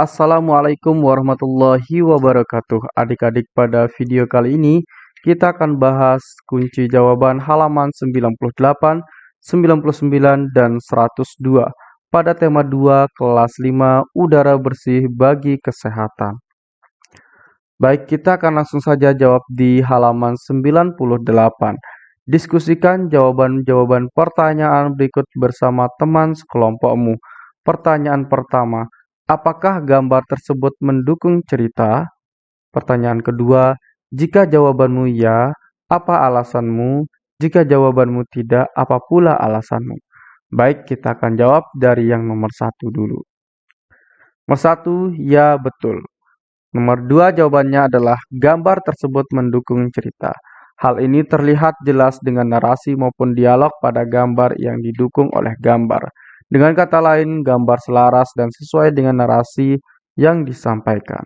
Assalamualaikum warahmatullahi wabarakatuh. Adik-adik, pada video kali ini kita akan bahas kunci jawaban halaman 98, 99, dan 102 pada tema 2 kelas 5 udara bersih bagi kesehatan. Baik, kita akan langsung saja jawab di halaman 98. Diskusikan jawaban-jawaban pertanyaan berikut bersama teman sekelompokmu. Pertanyaan pertama, apakah gambar tersebut mendukung cerita? Pertanyaan kedua, jika jawabanmu ya, apa alasanmu? Jika jawabanmu tidak, apa pula alasanmu? Baik, kita akan jawab dari yang nomor satu dulu. Nomor satu, ya betul. Nomor dua jawabannya adalah gambar tersebut mendukung cerita. Hal ini terlihat jelas dengan narasi maupun dialog pada gambar yang didukung oleh gambar. Dengan kata lain, gambar selaras dan sesuai dengan narasi yang disampaikan.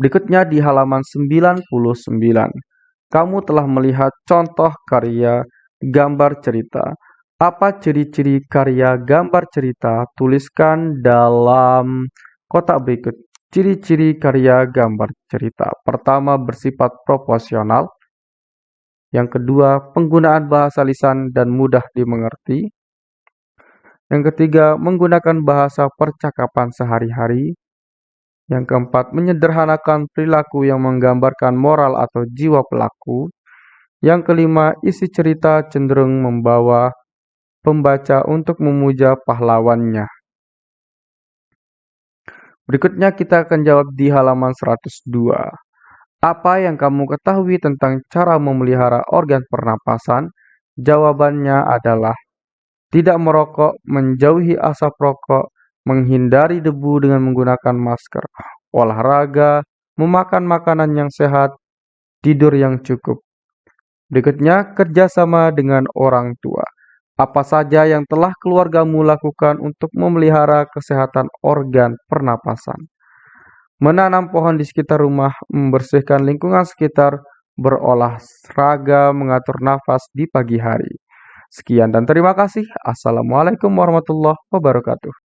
Berikutnya di halaman 99. Kamu telah melihat contoh karya gambar cerita. Apa ciri-ciri karya gambar cerita? Tuliskan dalam kotak berikut. Ciri-ciri karya gambar cerita. Pertama, bersifat proporsional. Yang kedua, penggunaan bahasa lisan dan mudah dimengerti. Yang ketiga, menggunakan bahasa percakapan sehari-hari. Yang keempat, menyederhanakan perilaku yang menggambarkan moral atau jiwa pelaku. Yang kelima, isi cerita cenderung membawa pembaca untuk memuja pahlawannya. Berikutnya kita akan jawab di halaman 102. Apa yang kamu ketahui tentang cara memelihara organ pernapasan? Jawabannya adalah tidak merokok, menjauhi asap rokok, menghindari debu dengan menggunakan masker, olahraga, memakan makanan yang sehat, tidur yang cukup. Berikutnya, kerjasama dengan orang tua. Apa saja yang telah keluargamu lakukan untuk memelihara kesehatan organ pernapasan? Menanam pohon di sekitar rumah, membersihkan lingkungan sekitar, berolahraga, mengatur nafas di pagi hari. Sekian dan terima kasih. Assalamualaikum warahmatullahi wabarakatuh.